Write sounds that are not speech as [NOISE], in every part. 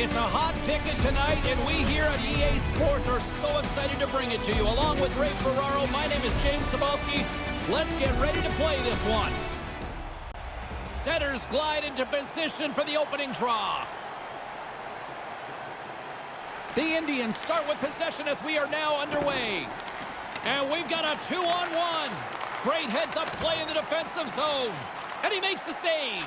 It's a hot ticket tonight, and we here at EA Sports are so excited to bring it to you. Along with Ray Ferraro, my name is James Cybulski. Let's get ready to play this one. Setters glide into position for the opening draw. The Indians start with possession as we are now underway. And we've got a two-on-one. Great heads-up play in the defensive zone. And he makes the save.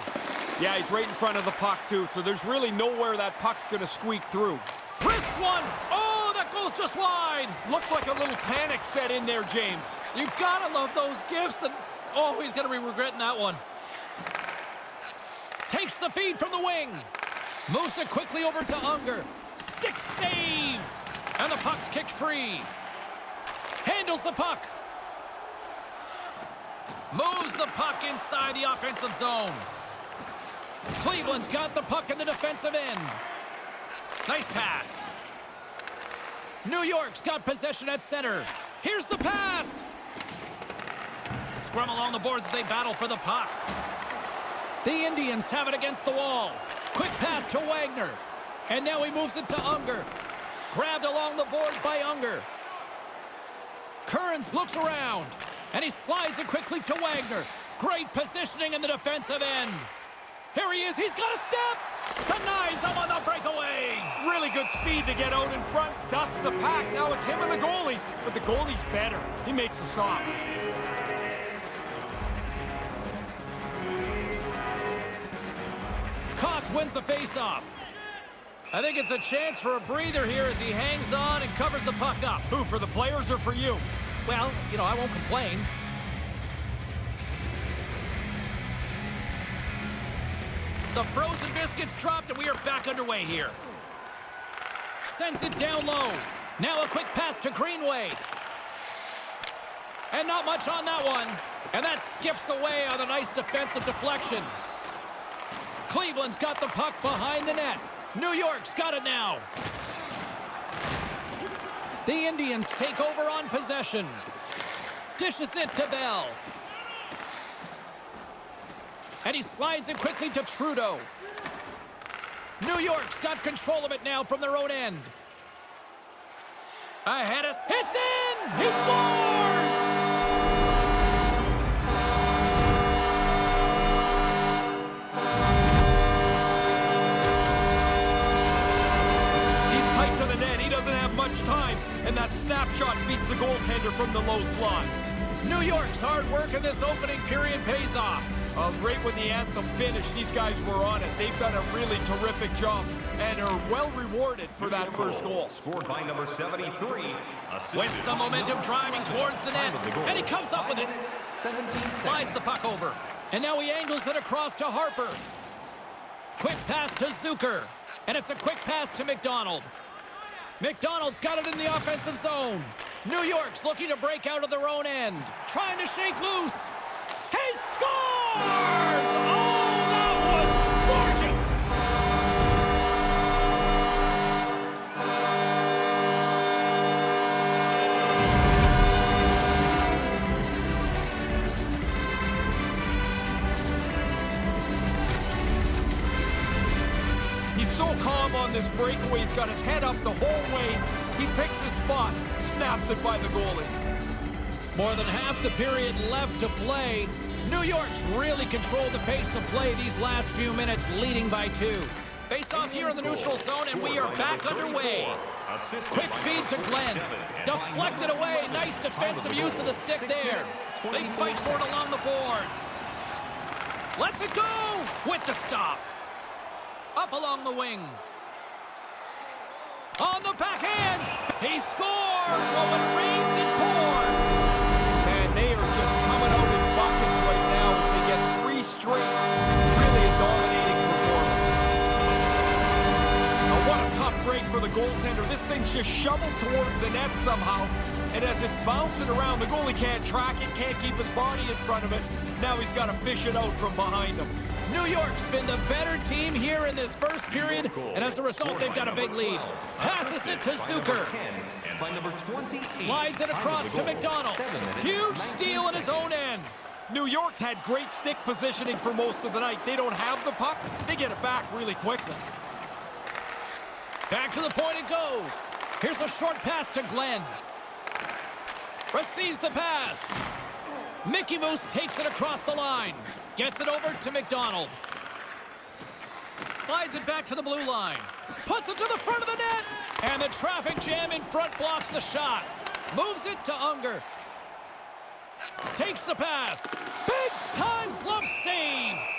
Yeah, he's right in front of the puck, too, so there's really nowhere that puck's going to squeak through. Chris one. Oh, that goes just wide. Looks like a little panic set in there, James. You gotta love those gifts, and oh, he's gonna be regretting that one. Takes the feed from the wing. Moves it quickly over to Unger. Stick save. And the puck's kicked free. Handles the puck. Moves the puck inside the offensive zone. Cleveland's got the puck in the defensive end. Nice pass. New York's got possession at center. Here's the pass. Scrum along the boards as they battle for the puck. The Indians have it against the wall. Quick pass to Wagner. And now he moves it to Unger. Grabbed along the boards by Unger. Kearns looks around. And he slides it quickly to Wagner. Great positioning in the defensive end. Here he is. He's got a step. Denies him on the breakaway. Really good speed to get out in front. Dust the pack. Now it's him and the goalie. But the goalie's better. He makes the stop. Cox wins the faceoff. I think it's a chance for a breather here as he hangs on and covers the puck up. Who, for the players or for you? Well, you know, I won't complain. The frozen biscuits dropped, and we are back underway here. Sends it down low. Now a quick pass to Greenway. And not much on that one. And that skips away on a nice defensive deflection. Cleveland's got the puck behind the net. New York's got it now. The Indians take over on possession. Dishes it to Bell. And he slides it quickly to Trudeau. New York's got control of it now from their own end. Ahead us. Hits in! He scores! He's tight to the net. He doesn't have much time. And that snapshot beats the goaltender from the low slot. New York's hard work in this opening period pays off. Uh, right when the anthem finished, these guys were on it. They've done a really terrific job and are well rewarded for that first goal. Scored by number 73. With some momentum driving towards the net. And he comes up with it. Slides the puck over. And now he angles it across to Harper. Quick pass to Zucker. And it's a quick pass to McDonald. McDonald's got it in the offensive zone. New York's looking to break out of their own end. Trying to shake loose. He scores! Oh! He's so calm on this breakaway. He's got his head up the whole way. He picks his spot, snaps it by the goalie. More than half the period left to play. New York's really controlled the pace of play these last few minutes, leading by two. Face off here in the neutral zone, and we are back underway. Quick feed to Glenn. Deflected away. Nice defensive use of the stick there. They fight for it along the boards. Let's it go with the stop. Up along the wing. On the backhand. He scores. When it three straight. Really a dominating performance. Now what a tough break for the goaltender. This thing's just shoveled towards the net somehow. And as it's bouncing around, the goalie can't track it, can't keep his body in front of it. Now he's got to fish it out from behind him. New York's been the better team here in this first period, and as a result, they've got a big lead. Passes it to Zucker. By number 20, Slides it across to McDonald. Huge steal in his own end. New York's had great stick positioning for most of the night. They don't have the puck. They get it back really quickly. Back to the point it goes. Here's a short pass to Glenn. Receives the pass. Mickey Moose takes it across the line. Gets it over to McDonald. Slides it back to the blue line. Puts it to the front of the net. And the traffic jam in front blocks the shot. Moves it to Unger. Takes the pass. Big time glove save.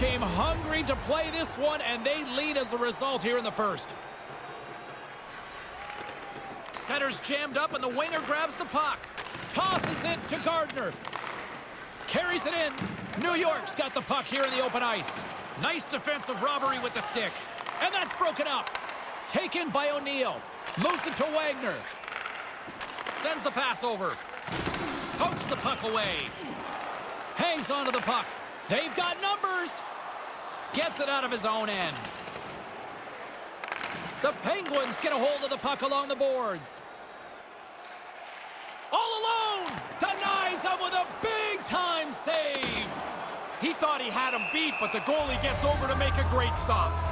Came hungry to play this one, and they lead as a result here in the first. Center's jammed up, and the winger grabs the puck. Tosses it to Gardner. Carries it in. New York's got the puck here in the open ice. Nice defensive robbery with the stick. And that's broken up. Taken by O'Neill. Moves it to Wagner. Sends the pass over. Pokes the puck away. Hangs onto the puck. They've got numbers. Gets it out of his own end. The Penguins get a hold of the puck along the boards. All alone! Denies him with a big-time save. He thought he had him beat, but the goalie gets over to make a great stop.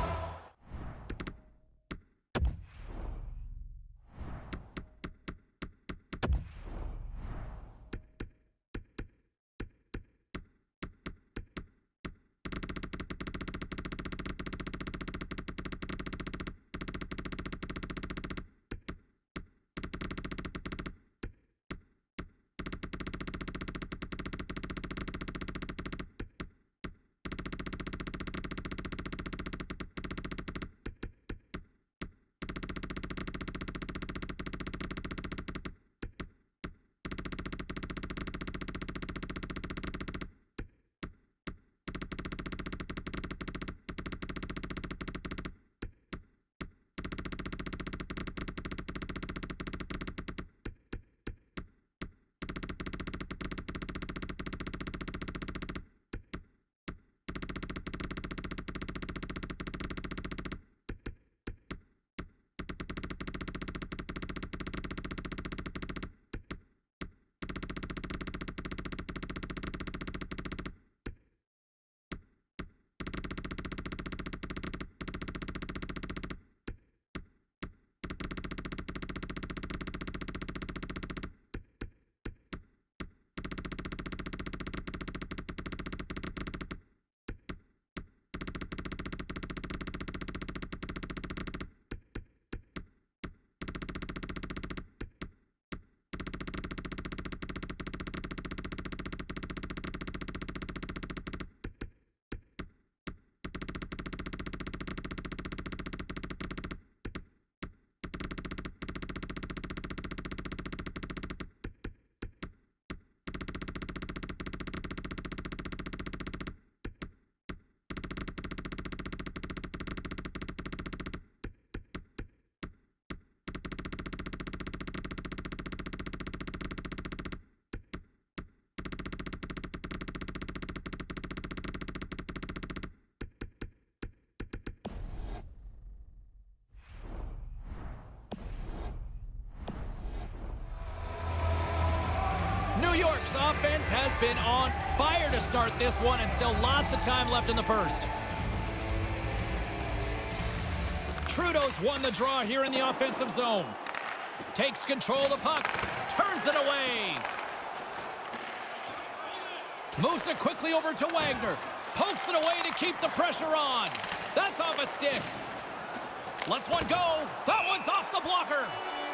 York's offense has been on fire to start this one, and still lots of time left in the first. Trudeau's won the draw here in the offensive zone. Takes control of the puck, turns it away. Moves it quickly over to Wagner. Pokes it away to keep the pressure on. That's off a stick. Lets one go. That one's off the blocker.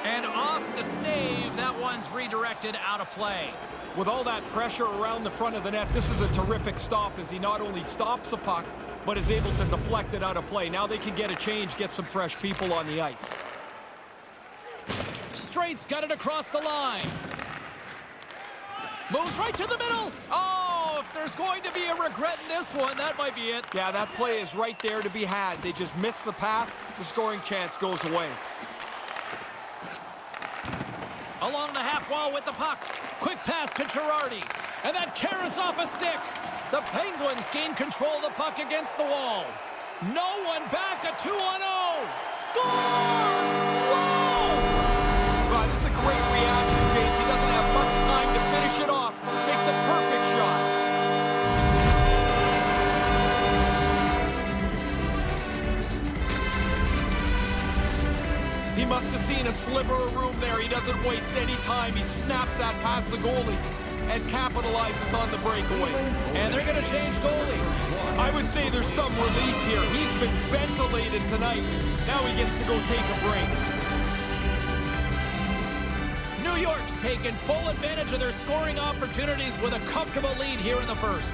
And off the save, that one's redirected out of play. With all that pressure around the front of the net, this is a terrific stop as he not only stops the puck, but is able to deflect it out of play. Now they can get a change, get some fresh people on the ice. Straight's got it across the line. Moves right to the middle. Oh, if there's going to be a regret in this one, that might be it. Yeah, that play is right there to be had. They just miss the pass. The scoring chance goes away. Along the half wall with the puck. Quick pass to Girardi. And that carries off a stick. The Penguins gain control of the puck against the wall. No one back, a 2-1-0. Scores! Sliver of room there. He doesn't waste any time. He snaps that past the goalie and capitalizes on the breakaway. And they're going to change goalies. I would say there's some relief here. He's been ventilated tonight. Now he gets to go take a break. New York's taken full advantage of their scoring opportunities with a comfortable lead here in the first.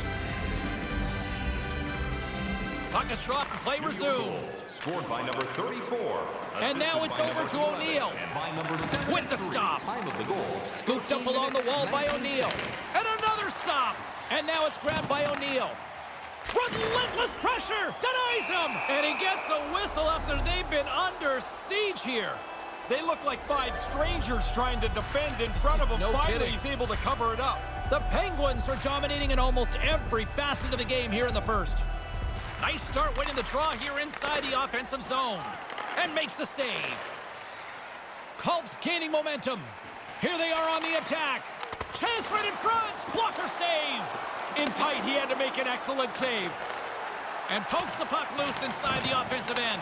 Puck is dropped and play resumes. Scored by number 34. And now it's over to 11, O'Neill. And by number 73. With the stop. Time of the goal. Scooped up along the wall by O'Neill. And another stop. And now it's grabbed by O'Neill. Relentless pressure. Denies him. And he gets a whistle after they've been under siege here. They look like five strangers trying to defend in front of him. No Finally, kidding. he's able to cover it up. The Penguins are dominating in almost every facet of the game here in the first. Nice start winning the draw here inside the offensive zone. And makes the save. Culp's gaining momentum. Here they are on the attack. Chance right in front. Blocker save. In tight, he had to make an excellent save. And pokes the puck loose inside the offensive end.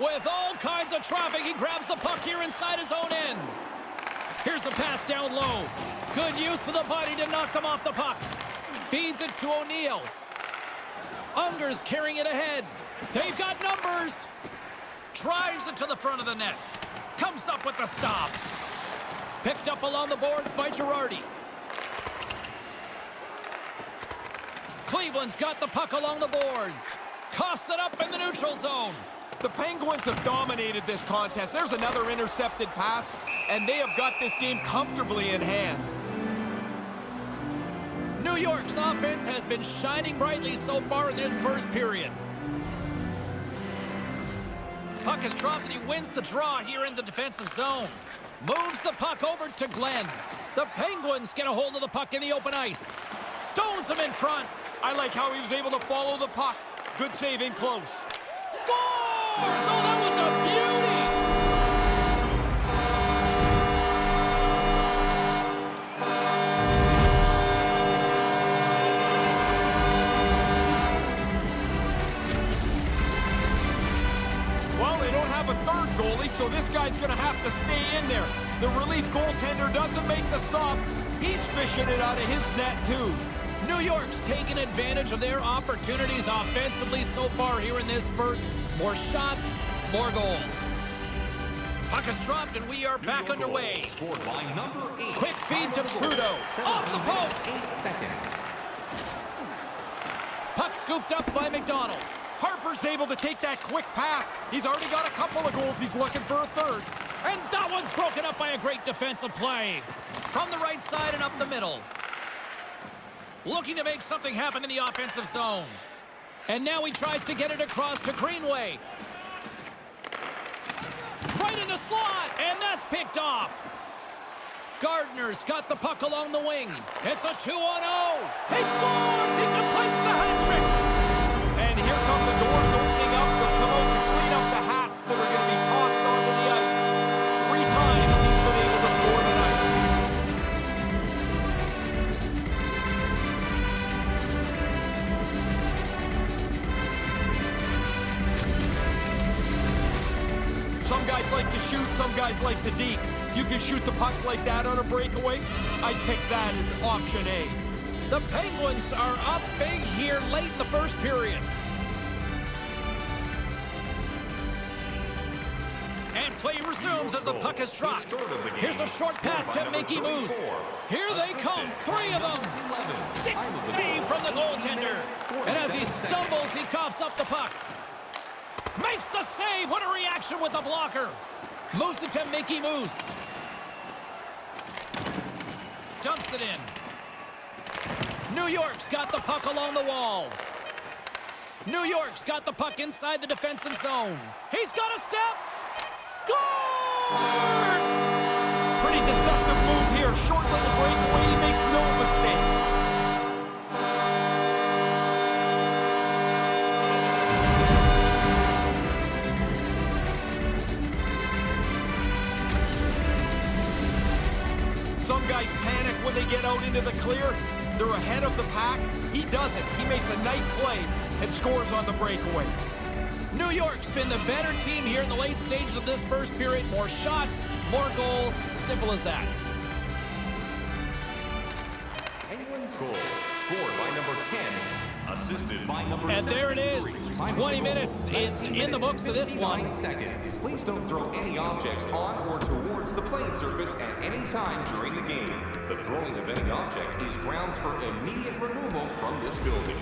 With all kinds of traffic, he grabs the puck here inside his own end. Here's a pass down low. Good use of the body to knock them off the puck. Feeds it to O'Neill. Unger's carrying it ahead. They've got numbers. Drives it to the front of the net. Comes up with the stop. Picked up along the boards by Girardi. Cleveland's got the puck along the boards. Coughs it up in the neutral zone. The Penguins have dominated this contest. There's another intercepted pass, and they have got this game comfortably in hand. New York's offense has been shining brightly so far in this first period. Puck is dropped and he wins the draw here in the defensive zone. Moves the puck over to Glenn. The Penguins get a hold of the puck in the open ice. Stones him in front. I like how he was able to follow the puck. Good save in close. Scores! Oh, that was a so this guy's going to have to stay in there. The relief goaltender doesn't make the stop. He's fishing it out of his net, too. New York's taken advantage of their opportunities offensively so far here in this first. More shots, more goals. Puck is dropped and we are back New York underway. By number 8. Quick feed to Time of the goal. Trudeau. Off the post. minutes, 8 seconds. Puck scooped up by McDonald. Harper's able to take that quick pass. He's already got a couple of goals. He's looking for a third. And that one's broken up by a great defensive play. From the right side and up the middle. Looking to make something happen in the offensive zone. And now he tries to get it across to Greenway. Right in the slot, and that's picked off. Gardner's got the puck along the wing. It's a 2 on 0. He scores! He completes the hat some guys like to deke. You can shoot the puck like that on a breakaway. I'd pick that as option A. The Penguins are up big here late in the first period. And play resumes as the puck is dropped. Here's a short pass to Mickey Moose. Here they come, three of them. Stick save from the goaltender. And as he stumbles, he coughs up the puck. Makes the save. What a reaction with the blocker. Moves it to Mickey Moose. Dumps it in. New York's got the puck along the wall. New York's got the puck inside the defensive zone. He's got a step. Scores! Pretty deceptive move here. Short little breakaway. He makes no mistake. Some guys panic when they get out into the clear. They're ahead of the pack. He doesn't. He makes a nice play and scores on the breakaway. New York's been the better team here in the late stages of this first period. More shots, more goals. Simple as that. And there it is. 73. Time of 20 minutes is in the books of this 59 one. seconds. Please don't throw any objects on or towards the playing surface at any time during the game. The throwing of any object is grounds for immediate removal from this building.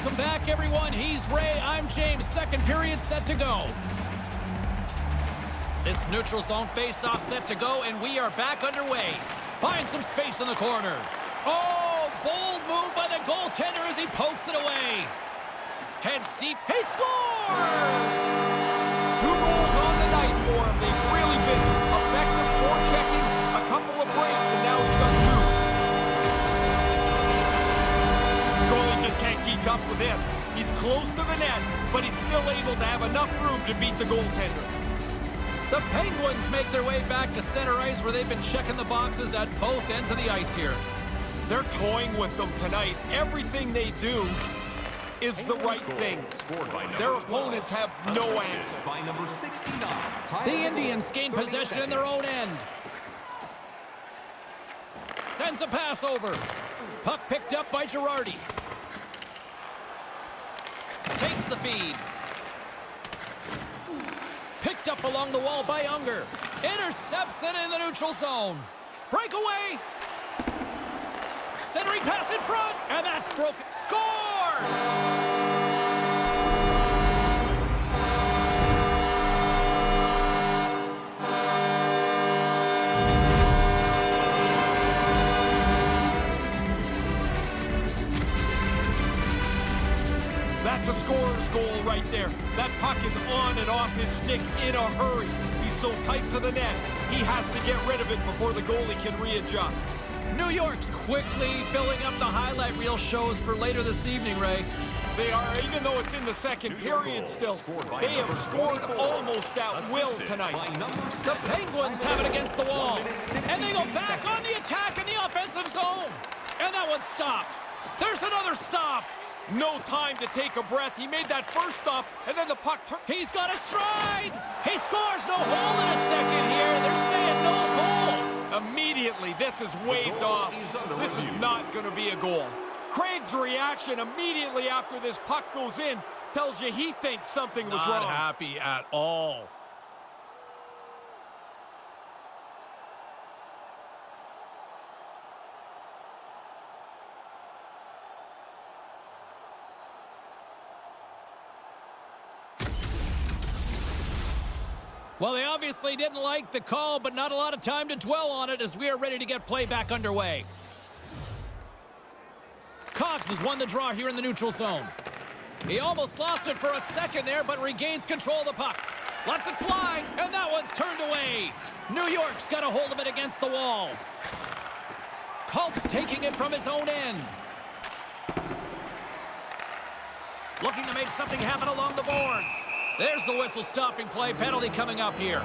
Welcome back, everyone. He's Ray. I'm James. Second period set to go. This neutral zone face-off set to go, and we are back underway. Find some space in the corner. Oh, bold move by the goaltender as he pokes it away. Heads deep. He scores! Two goals just can't up with this. He's close to the net, but he's still able to have enough room to beat the goaltender. The Penguins make their way back to center ice where they've been checking the boxes at both ends of the ice here. They're toying with them tonight. Everything they do is the right thing. Scored by number Their opponents have no answer. By number 69. The Indians gain possession in their own end. Sends a pass over. Puck picked up by Girardi. The feed. Picked up along the wall by Unger. Intercepts it in the neutral zone. Breakaway. Centering pass in front. And that's broken. Scores! A scorer's goal right there. That puck is on and off his stick in a hurry. He's so tight to the net, he has to get rid of it before the goalie can readjust. New York's quickly filling up the highlight reel shows for later this evening, Ray. They are, even though it's in the second period still, they have scored almost at will tonight. The Penguins have it against the wall. And they go back on the attack in the offensive zone. And that one's stopped. There's another stop. No time to take a breath. He made that first stop, and then the puck turned. He's got a stride. He scores no hole in a second here. They're saying no goal. Immediately, this is waved off. This is not going to be a goal. Craig's reaction immediately after this puck goes in tells you he thinks something was Not wrong. happy at all. Well, they obviously didn't like the call, but not a lot of time to dwell on it as we are ready to get play back underway. Cox has won the draw here in the neutral zone. He almost lost it for a second there, but regains control of the puck. Lets it fly, and that one's turned away. New York's got a hold of it against the wall. Culp's taking it from his own end. Looking to make something happen along the boards. There's the whistle stopping play. Penalty coming up here.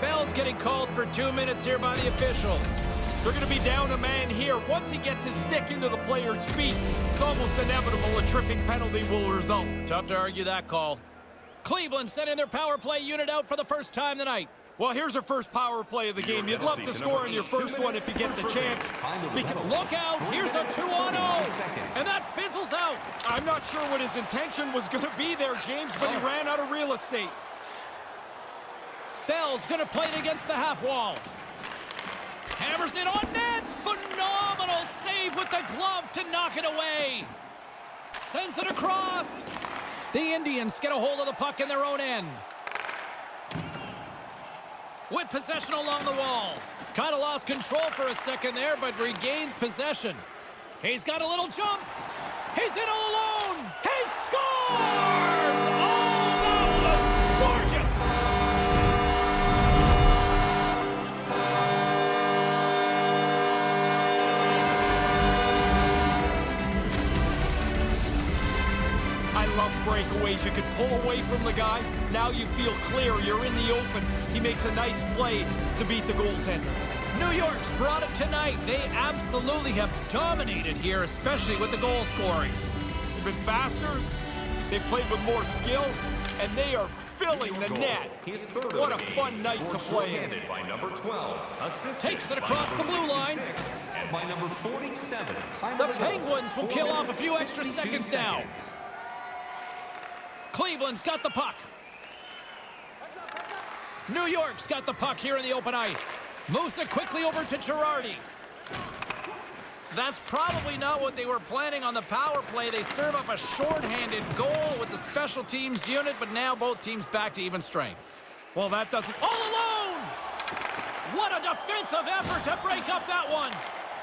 Bell's getting called for two minutes here by the officials. They're going to be down a man here. Once he gets his stick into the player's feet, it's almost inevitable a tripping penalty will result. Tough to argue that call. Cleveland sending their power play unit out for the first time tonight. Well, here's our first power play of the game. You'd love to score on your first one if you get the chance. Look out, here's a 2 on 0. And that fizzles out. I'm not sure what his intention was going to be there, James, but he Oh. ran out of real estate. Bell's gonna play it against the half wall. Hammers it on net. Phenomenal save with the glove to knock it away. Sends it across. The Indians get a hold of the puck in their own end. With possession along the wall. Kind of lost control for a second there, but regains possession. He's got a little jump. He's in all alone. He scores! Breakaways. You could pull away from the guy. Now you feel clear. You're in the open. He makes a nice play to beat the goaltender. New York's brought it tonight. They absolutely have dominated here, especially with the goal scoring. They've been faster. They've played with more skill, and they are filling the net. His third of What a fun night to play in. by number 12. Takes it across the blue line. By number 47. Time The Penguins will kill off a few extra 52 seconds now. Cleveland's got the puck. New York's got the puck here in the open ice. Moves it quickly over to Girardi. That's probably not what they were planning on the power play. They serve up a shorthanded goal with the special teams unit, but now both teams back to even strength. Well, that doesn't All alone! What a defensive effort to break up that one!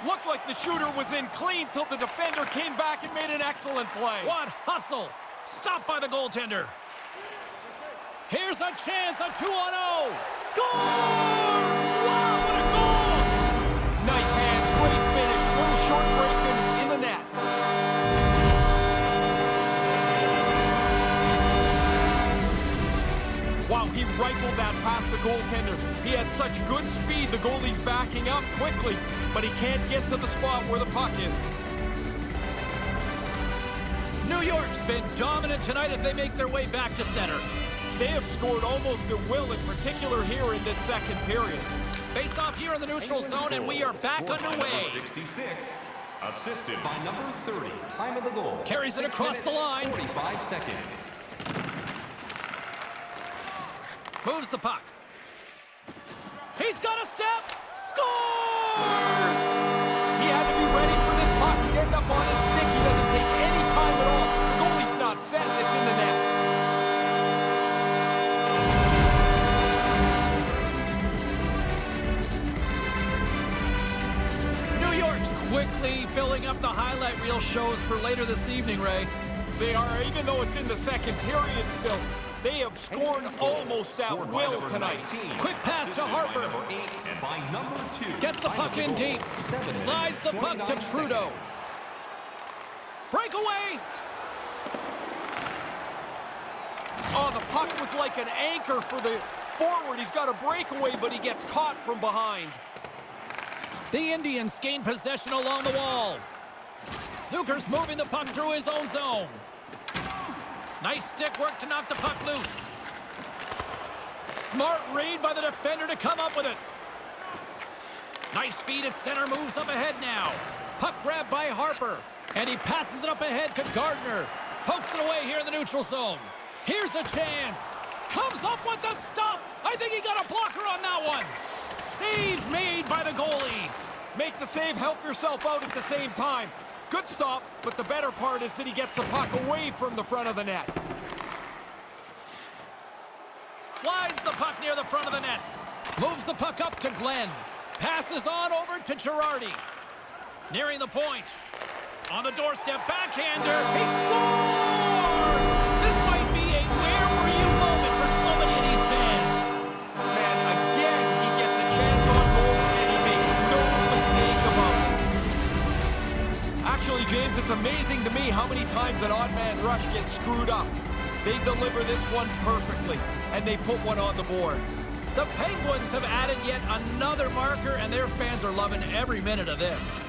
Looked like the shooter was in clean till the defender came back and made an excellent play. What hustle! Stopped by the goaltender. Here's a chance, a 2 on 0. Scores! Wow, what a goal! Nice hands, great finish, little short break, and it's in the net. Wow, he rifled that past the goaltender. He had such good speed, the goalie's backing up quickly, but he can't get to the spot where the puck is. New York's been dominant tonight as they make their way back to center. They have scored almost at will, in particular here in this second period. Face off here in the neutral zone, and we are back Scored by number underway. 66. Assisted by number 30. Time of the goal. Carries it Six across the line. 45 seconds. Moves the puck. He's got a step. Scores! Set, it's in the net. New York's quickly filling up the highlight reel shows for later this evening, Ray. They are, even though it's in the second period still, they have scored almost at will tonight. Quick pass to Harper. and by number two Gets the puck in deep. Slides the puck to Trudeau. Breakaway. Oh, the puck was like an anchor for the forward. He's got a breakaway, but he gets caught from behind. The Indians gain possession along the wall. Zucker's moving the puck through his own zone. Nice stick work to knock the puck loose. Smart read by the defender to come up with it. Nice feed at center, moves up ahead now. Puck grab by Harper, and he passes it up ahead to Gardner. Pokes it away here in the neutral zone. Here's a chance. Comes up with the stop. I think he got a blocker on that one. Save made by the goalie. Make the save, help yourself out at the same time. Good stop, but the better part is that he gets the puck away from the front of the net. Slides the puck near the front of the net. Moves the puck up to Glenn. Passes on over to Girardi. Nearing the point. On the doorstep, backhander. He scores! James, it's amazing to me how many times an odd man rush gets screwed up. They deliver this one perfectly, and they put one on the board. The Penguins have added yet another marker, and their fans are loving every minute of this.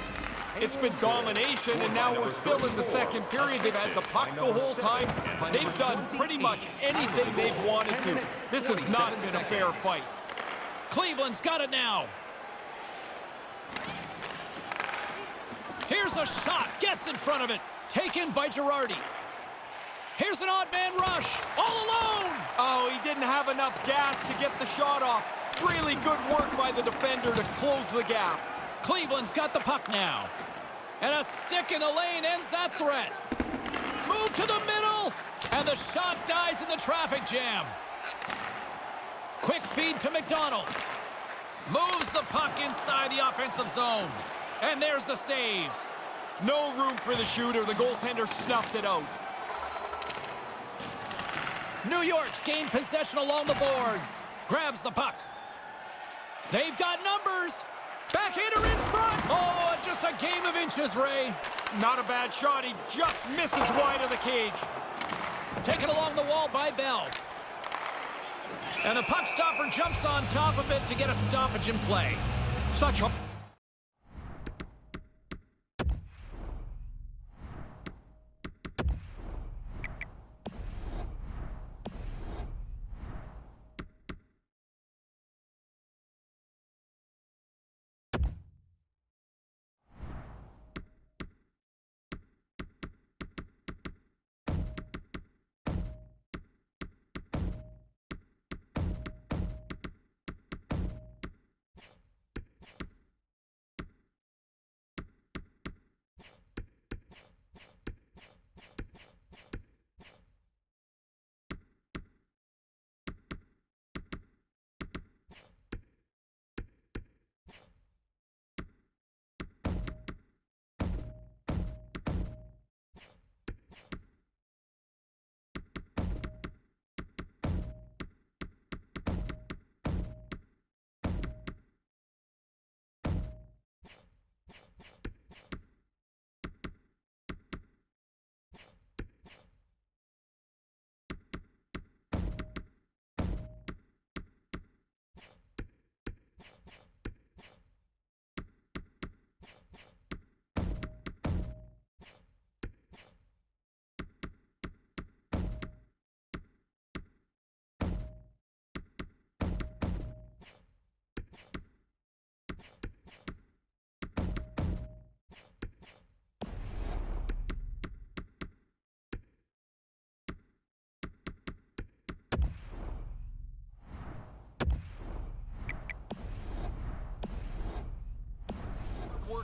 It's been domination, and now we're still in the second period. They've had the puck the whole time. They've done pretty much anything they've wanted to. This has not been a fair fight. Cleveland's got it now. Here's a shot. Gets in front of it. Taken by Girardi. Here's an odd man rush. All alone. Oh, he didn't have enough gas to get the shot off. Really good work by the defender to close the gap. Cleveland's got the puck now. And a stick in the lane ends that threat. Move to the middle. And the shot dies in the traffic jam. Quick feed to McDonald. Moves the puck inside the offensive zone. And there's the save. No room for the shooter. The goaltender snuffed it out. New York's gained possession along the boards. Grabs the puck. They've got numbers. Backhander in front. Oh, just a game of inches, Ray. Not a bad shot. He just misses wide of the cage. Taken along the wall by Bell. And the puck stopper jumps on top of it to get a stoppage in play. Such a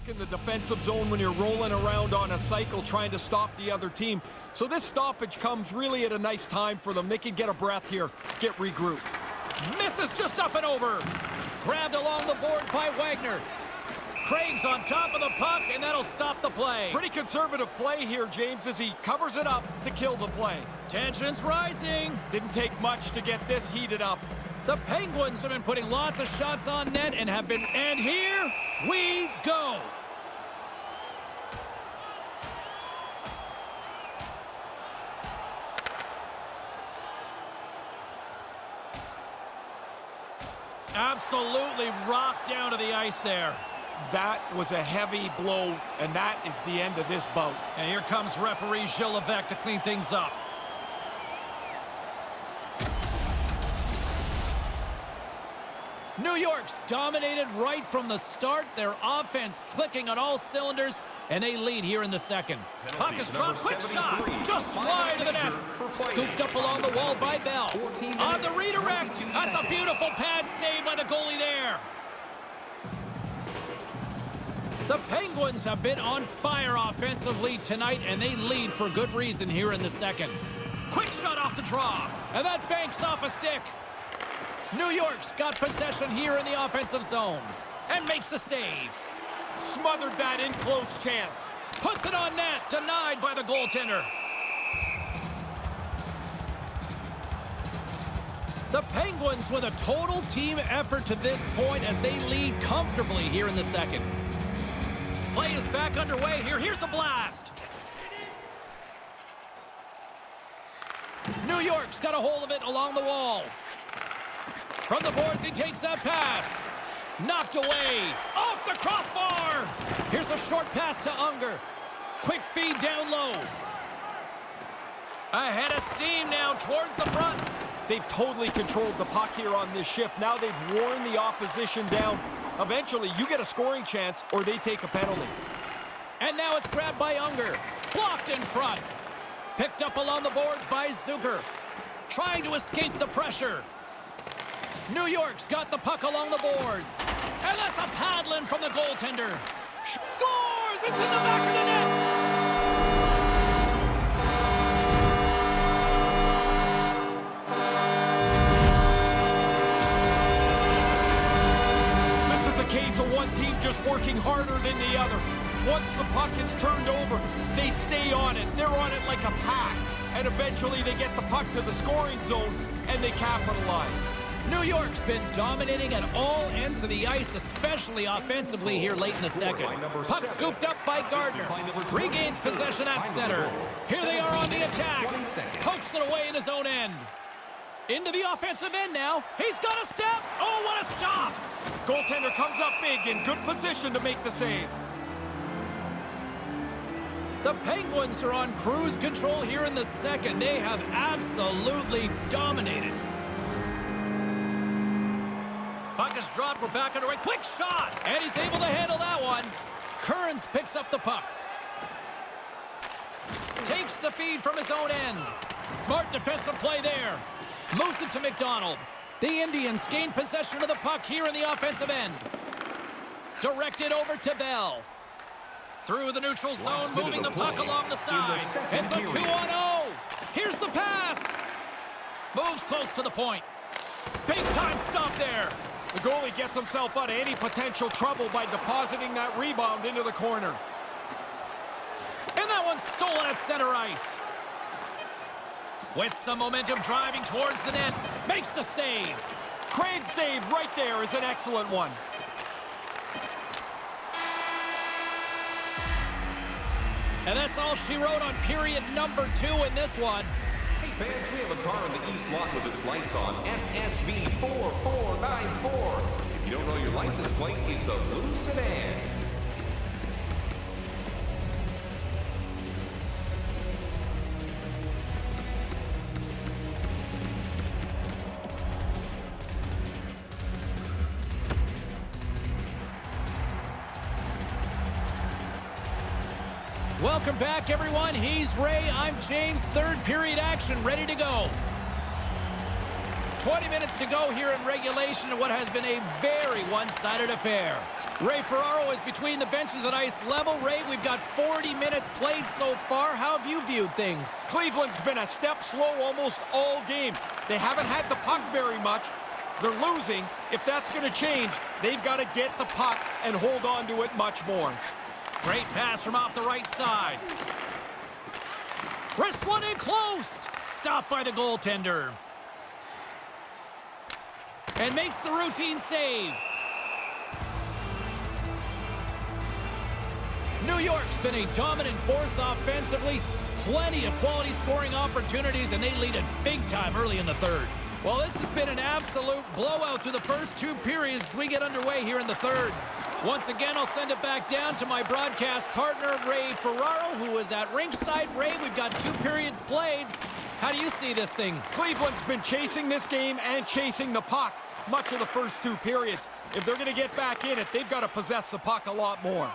in the defensive zone when you're rolling around on a cycle trying to stop the other team. So this stoppage comes really at a nice time for them. They can get a breath here, get regrouped. Misses just up and over. Grabbed along the board by Wagner. Craig's on top of the puck, and that'll stop the play. Pretty conservative play here, James, as he covers it up to kill the play. Tension's rising. Didn't take much to get this heated up. The Penguins have been putting lots of shots on net and have been... And here we go. Absolutely rocked down to the ice there. That was a heavy blow, and that is the end of this bout. And here comes referee Gilles Levesque to clean things up. New York's dominated right from the start. Their offense clicking on all cylinders, and they lead here in the second. Puck is dropped, quick shot, just slide to the net. Scooped up along the wall by Bell. On the redirect, that's a beautiful pad save by the goalie there. The Penguins have been on fire offensively tonight, and they lead for good reason here in the second. Quick shot off the draw, and that banks off a stick. New York's got possession here in the offensive zone, and makes the save. Smothered that in close chance. Puts it on net, denied by the goaltender. The Penguins with a total team effort to this point as they lead comfortably here in the second. Play is back underway here. Here's a blast. New York's got a hold of it along the wall. From the boards, he takes that pass. Knocked away. Off the crossbar. Here's a short pass to Unger. Quick feed down low. Ahead of steam now towards the front. They've totally controlled the puck here on this shift. Now they've worn the opposition down. Eventually, you get a scoring chance or they take a penalty. And now it's grabbed by Unger. Blocked in front. Picked up along the boards by Zucker. Trying to escape the pressure. New York's got the puck along the boards. And that's a paddling from the goaltender. Scores! It's in the back of the net! This is a case of one team just working harder than the other. Once the puck is turned over, they stay on it. They're on it like a pack. And eventually they get the puck to the scoring zone and they capitalize. New York's been dominating at all ends of the ice, especially offensively here late in the second. Puck scooped up by Gardner. Regains possession at center. Here they are on the attack. Pokes it away in his own end. Into the offensive end now. He's got a step. Oh, what a stop. Goaltender comes up big in good position to make the save. The Penguins are on cruise control here in the second. They have absolutely dominated. Puck is dropped. We're back underway. Quick shot. And he's able to handle that one. Kearns picks up the puck. Takes the feed from his own end. Smart defensive play there. Moves it to McDonald. The Indians gain possession of the puck here in the offensive end. Directed over to Bell. Through the neutral zone, moving the puck along the side. It's a 2 on 0. Here's the pass. Moves close to the point. Big time stop there. The goalie gets himself out of any potential trouble by depositing that rebound into the corner. And that one's stolen at center ice. With some momentum driving towards the net, makes the save. Craig's save right there is an excellent one. And that's all she wrote on period number two in this one. Fans, we have a car in the east lot with its lights on. FSV 4494. If you don't know your license plate, it's a blue sedan. Welcome back, everyone. He's Ray. I'm James. Third period action ready to go. 20 minutes to go here in regulation in what has been a very one-sided affair. Ray Ferraro is between the benches at ice level. Ray, we've got 40 minutes played so far. How have you viewed things? Cleveland's been a step slow almost all game. They haven't had the puck very much, They're losing. If that's going to change, they've got to get the puck and hold on to it much more. Great pass from off the right side. Wrist one in close. Stopped by the goaltender. And makes the routine save. New York's been a dominant force offensively. Plenty of quality scoring opportunities, and they lead it big time early in the third. Well, this has been an absolute blowout through the first two periods as we get underway here in the third. Once again, I'll send it back down to my broadcast partner, Ray Ferraro, who is at ringside. Ray, we've got two periods played. How do you see this thing? Cleveland's been chasing this game and chasing the puck much of the first two periods. If they're going to get back in it, they've got to possess the puck a lot more.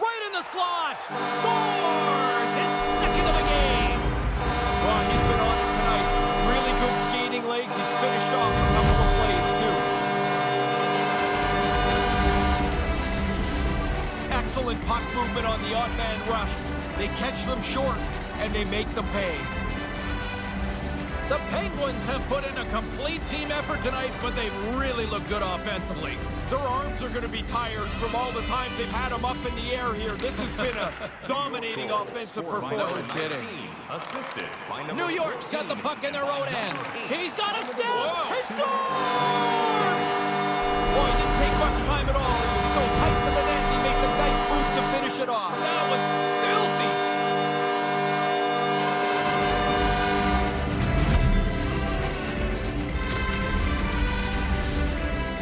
Right in the slot! Scores! His second of the game! Well, Excellent puck movement on the odd man rush. They catch them short, and they make them pay. The Penguins have put in a complete team effort tonight, but they've really looked good offensively. Their arms are going to be tired from all the times they've had them up in the air here. This has been a [LAUGHS] dominating offensive performance. kidding. Assisted by New York's got the puck in their own end. He's got a step! Whoa. He scores! Boy, it didn't take much time at all. He was so tight to the net, it off. That was filthy!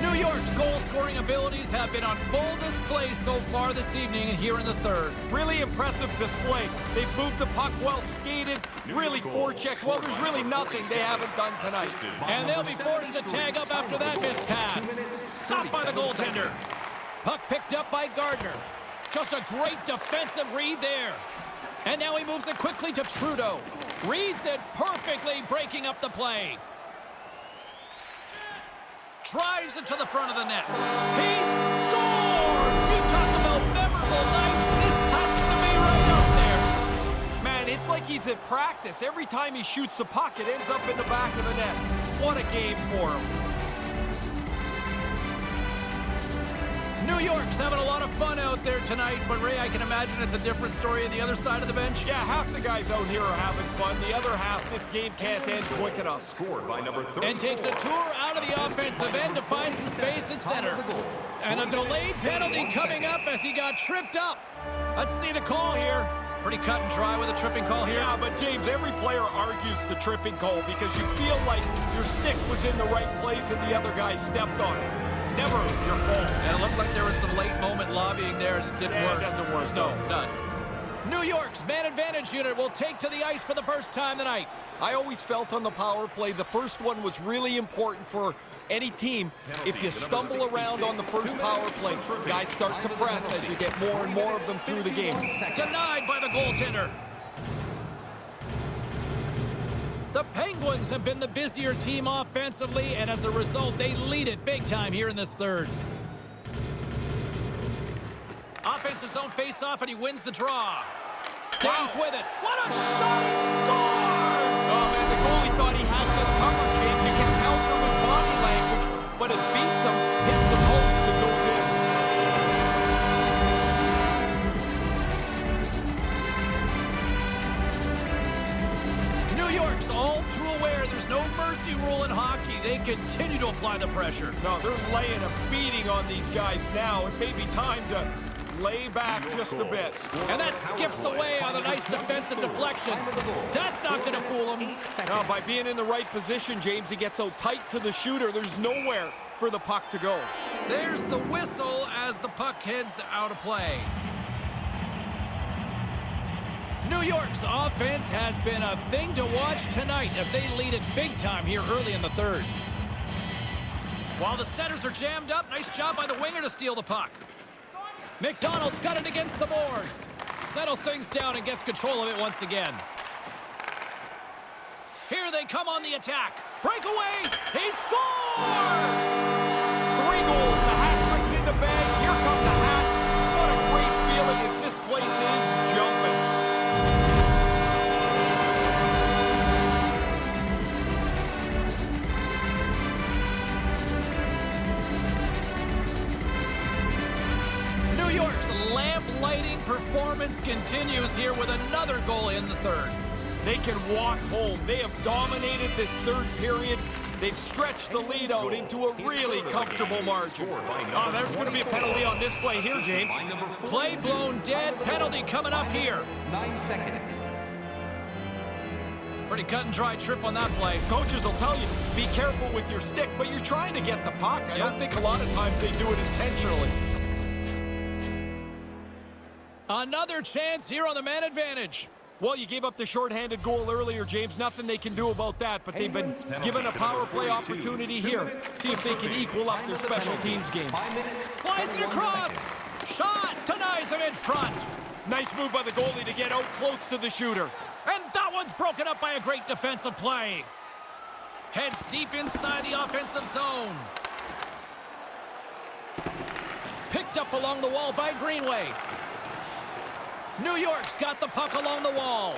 New York's goal-scoring abilities have been on full display so far this evening and here in the third. Really impressive display. They've moved the puck well skated, really forechecked. Well, there's really nothing they haven't done tonight. And they'll be forced to tag up after that missed pass. Stopped by the goaltender. Puck picked up by Gardner. Just a great defensive read there. And now he moves it quickly to Trudeau. Reads it perfectly, breaking up the play. Drives it to the front of the net. He scores! You talk about memorable nights. This has to be right up there. Man, it's like he's at practice. Every time he shoots the puck, it ends up in the back of the net. What a game for him. New York's having a lot of fun out there tonight, but Ray, I can imagine it's a different story on the other side of the bench. Yeah, half the guys out here are having fun. The other half, this game can't end quick enough. Scored by number 34. And takes a tour out of the offensive end to find some space at center. And a delayed penalty coming up as he got tripped up. Let's see the call here. Pretty cut and dry with a tripping call here. Yeah, but James, every player argues the tripping call because you feel like your stick was in the right place and the other guy stepped on it. Never your fault. And it looked like there was some late moment lobbying there that didn't Yeah, it work. doesn't work, No, no. none. New York's man advantage unit will take to the ice for the first time tonight. I always felt on the power play the first one was really important for any team. If you stumble around on the first power play, guys start to press as you get more and more of them through the game. Denied by the goaltender. The Penguins have been the busier team offensively, and as a result, they lead it big time here in this third. Offensive zone face-off, and he wins the draw. Stays with it. What a shot! He scores! Oh man, the goalie thought he had this covered, James. You can tell from his body language, but it beats him, They continue to apply the pressure. No, they're laying a beating on these guys now. It may be time to lay back just a bit. And that skips away on a nice defensive deflection. That's not going to fool him. Now, by being in the right position, James, he gets so tight to the shooter, there's nowhere for the puck to go. There's the whistle as the puck heads out of play. New York's offense has been a thing to watch tonight as they lead it big time here early in the third. While the centers are jammed up, nice job by the winger to steal the puck. McDonald's got it against the boards. Settles things down and gets control of it once again. Here they come on the attack. Breakaway. He scores! Three goals, continues here with another goal in the third. They can walk home. They have dominated this third period. They've stretched the lead out into a really comfortable margin. Oh, there's going to be a penalty on this play here, James. Play blown dead. Penalty coming up here. Nine seconds. Pretty cut and dry trip on that play. Coaches will tell you, be careful with your stick, but you're trying to get the puck. I don't think a lot of times they do it intentionally. Another chance here on the man advantage. Well, you gave up the shorthanded goal earlier, James. Nothing they can do about that, but they've been given a power play opportunity here. See if they can equal up their special teams game. Slides it across. Shot denies him in front. Nice move by the goalie to get out close to the shooter. And that one's broken up by a great defensive play. Heads deep inside the offensive zone. Picked up along the wall by Greenway. New York's got the puck along the wall.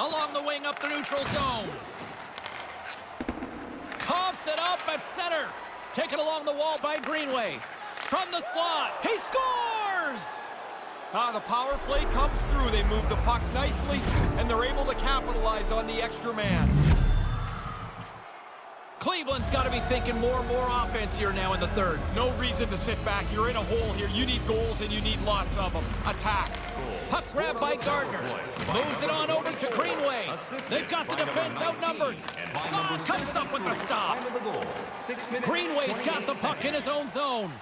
Along the wing up the neutral zone. Coughs it up at center. Taken along the wall by Greenway. From the slot. He scores! Ah, the power play comes through. They move the puck nicely, and they're able to capitalize on the extra man. Cleveland's got to be thinking more and more offense here now in the third. No reason to sit back. You're in a hole here. You need goals, and you need lots of them. Attack. Puck grab by Gardner. Moves it on over to Greenway. They've got the defense outnumbered. Shaw comes up with the stop. Time of the goal. Six minutes. Greenway's got the puck in his own zone.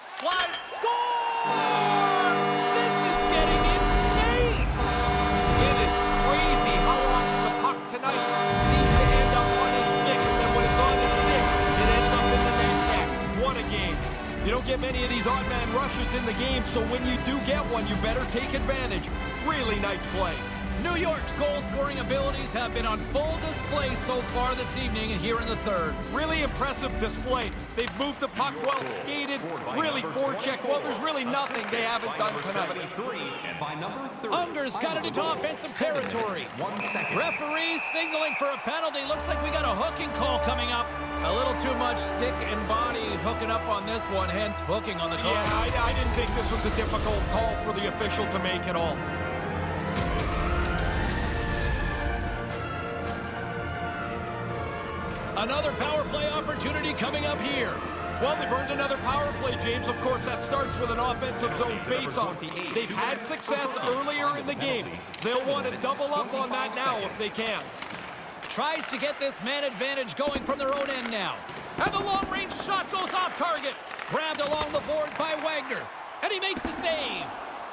Slide. Scores! Get many of these odd man rushes in the game, so when you do get one, you better take advantage. Really nice play. New York's goal-scoring abilities have been on full display so far this evening and here in the third. Really impressive display. They've moved the puck well skated, really forecheck. Well, there's really nothing they haven't done tonight. 73 and by number 30. Unger's got it into offensive territory. One second. Referee signaling for a penalty. Looks like we got a hooking call coming up. A little too much stick and body hooking up on this one, hence hooking on the call. Yeah, I, I didn't think this was a difficult call for the official to make at all. Another power play opportunity coming up here. Well, they've earned another power play, James. Of course, that starts with an offensive zone faceoff. They've had success earlier in the game. They'll want to double up on that now if they can. Tries to get this man advantage going from their own end now. And the long-range shot goes off target. Grabbed along the board by Wagner. And he makes the save.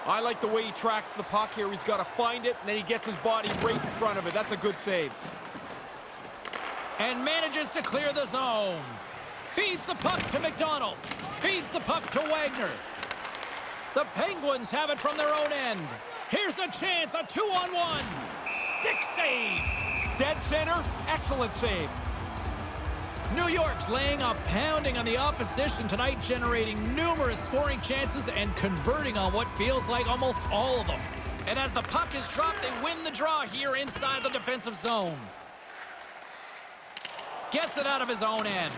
I like the way he tracks the puck here. He's got to find it, and then he gets his body right in front of it. That's a good save. And manages to clear the zone. Feeds the puck to McDonald. Feeds the puck to Wagner. The Penguins have it from their own end. Here's a chance, a two-on-one. Stick save. Dead center, excellent save. New York's laying a pounding on the opposition tonight, generating numerous scoring chances and converting on what feels like almost all of them. And as the puck is dropped, they win the draw here inside the defensive zone. Gets it out of his own end.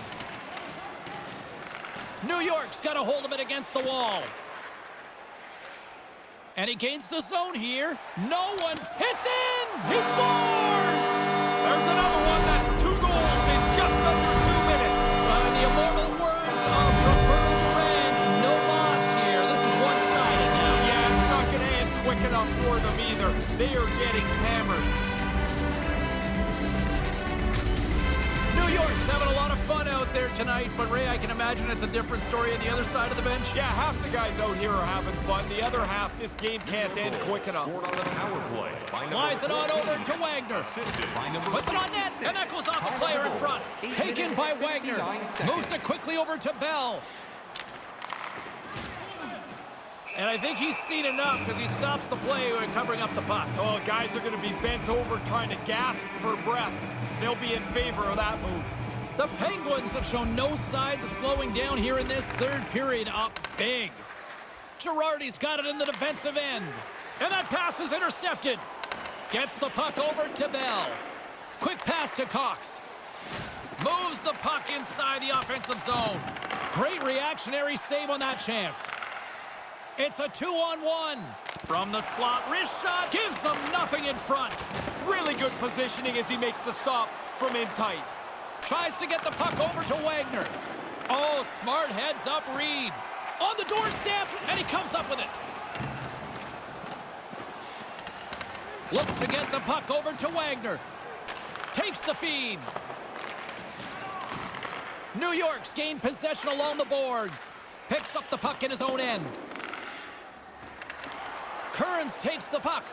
New York's got a hold of it against the wall. And he gains the zone here. No one hits in! He scores! There's another one. That's two goals in just under two minutes. In the immortal words of Roberto Duran, no loss here. This is one-sided now. Yeah, it's not going to end quick enough for them either. They are getting hammered. Out there tonight, but Ray, I can imagine it's a different story on the other side of the bench. Yeah, half the guys out here are having fun. The other half, this game can't end quick enough. Scored on the power play. Slides it on over to Wagner. Assisted by number Puts it on net, and that goes off a player in front. Taken by Wagner. Moves it quickly over to Bell. And I think he's seen enough because he stops the play when covering up the puck. Oh, guys are going to be bent over trying to gasp for breath. They'll be in favor of that move. The Penguins have shown no signs of slowing down here in this third period up big. Girardi's got it in the defensive end. And that pass is intercepted. Gets the puck over to Bell. Quick pass to Cox. Moves the puck inside the offensive zone. Great reactionary save on that chance. It's a two-on-one. From the slot, wrist shot gives them nothing in front. Really good positioning as he makes the stop from in tight. Tries to get the puck over to Wagner. Oh, smart heads up Reed. On the doorstep, and he comes up with it. Looks to get the puck over to Wagner. Takes the feed. New York's gained possession along the boards. Picks up the puck in his own end. Kearns takes the puck.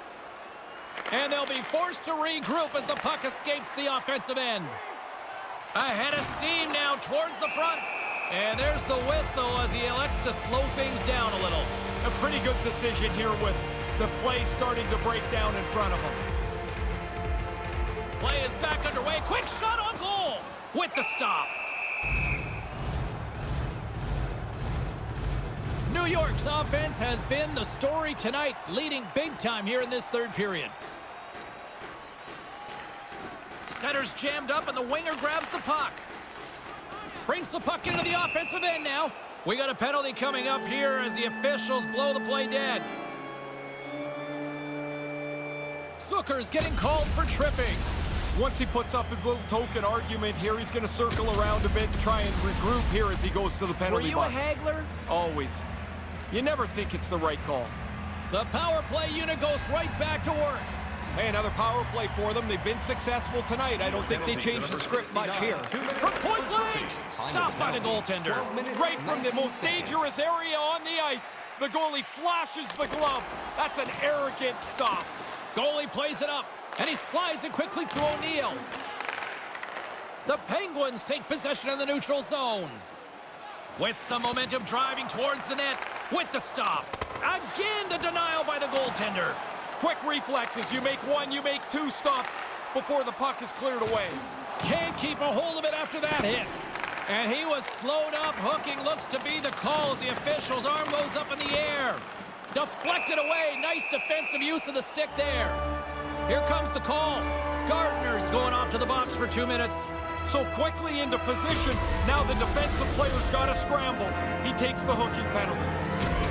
And they'll be forced to regroup as the puck escapes the offensive end. Ahead of steam now towards the front. And there's the whistle as he elects to slow things down a little. A pretty good decision here with the play starting to break down in front of him. Play is back underway. Quick shot on goal with the stop. New York's offense has been the story tonight, leading big time here in this third period. Center's jammed up and the winger grabs the puck. Brings the puck into the offensive end now. We got a penalty coming up here as the officials blow the play dead. Zucker's getting called for tripping. Once he puts up his little token argument here, he's going to circle around a bit and try and regroup here as he goes to the penalty Were you a box. haggler? Always. You never think it's the right call. The power play unit goes right back to work. Hey, another power play for them. They've been successful tonight. I don't think they changed the script much here. From point blank! Stopped by the goaltender. Right from the most dangerous area on the ice, the goalie flashes the glove. That's an arrogant stop. Goalie plays it up, and he slides it quickly to O'Neill. The Penguins take possession in the neutral zone. With some momentum driving towards the net with the stop. Again, the denial by the goaltender. Quick reflexes. You make one, you make two stops before the puck is cleared away. Can't keep a hold of it after that hit. And he was slowed up. Hooking looks to be the call as the official's arm goes up in the air. Deflected away. Nice defensive use of the stick there. Here comes the call. Gardner's going off to the box for two minutes. So quickly into position, now the defensive player's got to scramble. He takes the hooking penalty.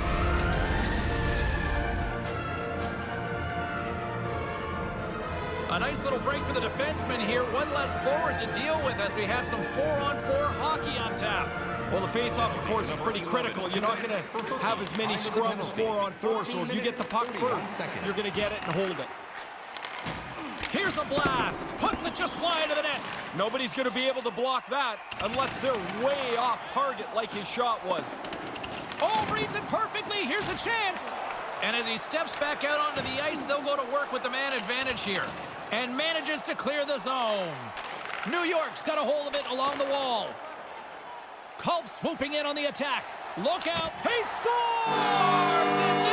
A nice little break for the defenseman here. One less forward to deal with as we have some four-on-four hockey on tap. Well, the face-off, of course, is pretty critical. You're not going to have as many scrums four on four, so if you get the puck first, you're going to get it and hold it. Here's a blast. Puts it just wide of the net. Nobody's going to be able to block that unless they're way off target like his shot was. Oh, reads it perfectly. Here's a chance. And as he steps back out onto the ice, they'll go to work with the man advantage here. And manages to clear the zone. New York's got a hold of it along the wall. Culp swooping in on the attack. Look out. He scores!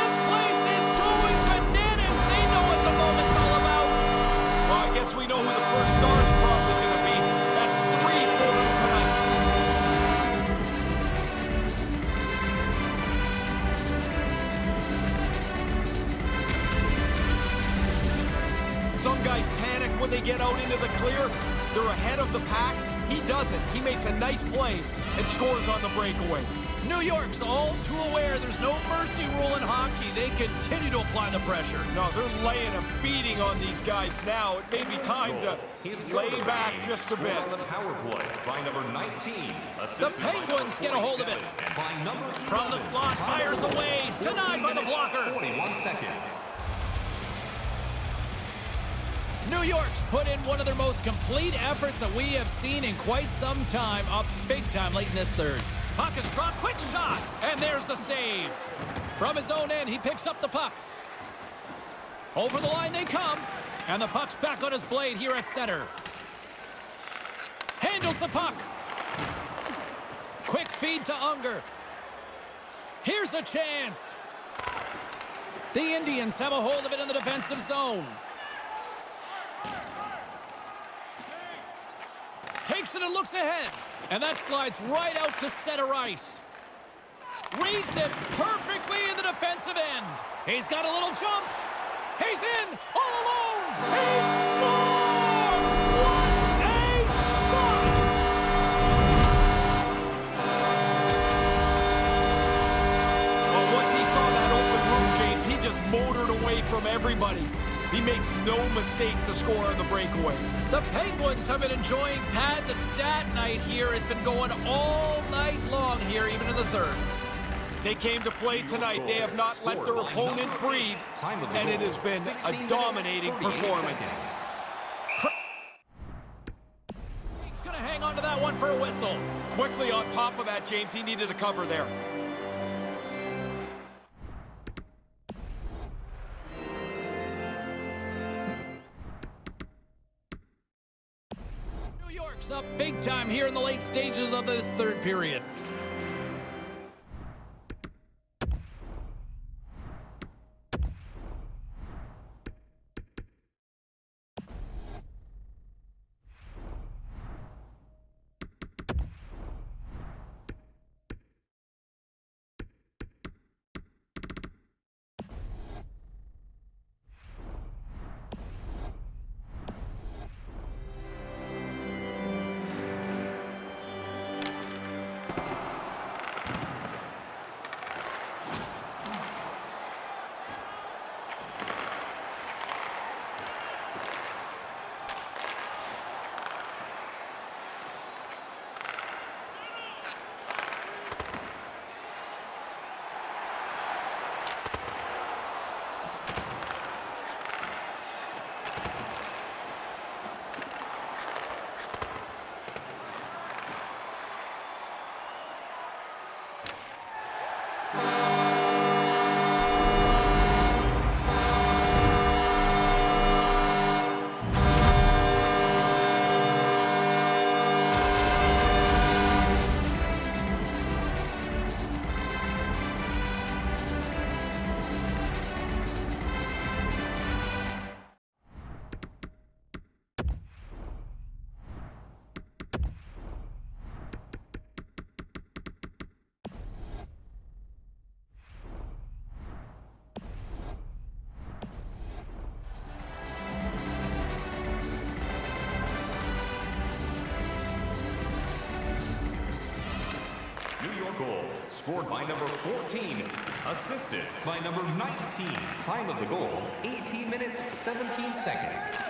Some guys panic when they get out into the clear. They're ahead of the pack. He doesn't. He makes a nice play and scores on the breakaway. New York's all too aware there's no mercy rule in hockey. They continue to apply the pressure. No, they're laying a beating on these guys now. It may be time to lay back just a bit. On the power play by number 19. The assisted by Penguins get a hold of it. By number From the slot, fires away. Denied by the blocker. minutes, 41 seconds. New York's put in one of their most complete efforts that we have seen in quite some time, up big time late in this third. Puck is dropped, quick shot, and there's the save. From his own end, he picks up the puck. Over the line they come, and the puck's back on his blade here at center. Handles the puck. Quick feed to Unger. Here's a chance. The Indians have a hold of it in the defensive zone. Takes it and looks ahead. And that slides right out to center ice. Reads it perfectly in the defensive end. He's got a little jump. He's in all alone. He scores! He makes no mistake to score on the breakaway. The Penguins have been enjoying Pad the Stat night here. It's been going all night long here, even in the third. They came to play tonight. They have not let their opponent breathe, and it has been a dominating performance. He's going to hang on to that one for a whistle. Quickly on top of that, James, he needed a cover there. Big time here in the late stages of this third period. Scored by number 14, assisted by number 19. Time of the goal, 18 minutes, 17 seconds.